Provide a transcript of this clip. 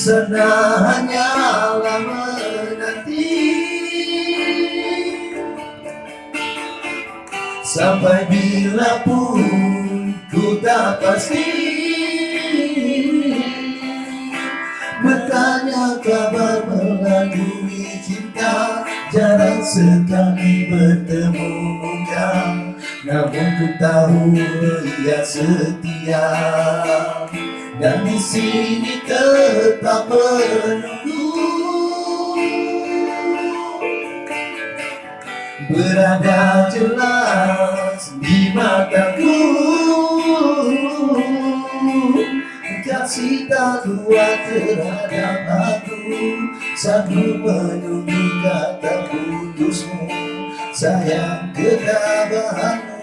sana hanyalah menanti. Sampai bila pun ku tak pasti. Bertanya kabar melalui cinta. Jarang sekali bertemu muka. Namun ku tahu ia setia Dan di sini tetap menunggu Berada jelas di mataku. Kasih tak kuat terhadap aku Sanggup menunggu kata putusmu. Sayang ketabahanmu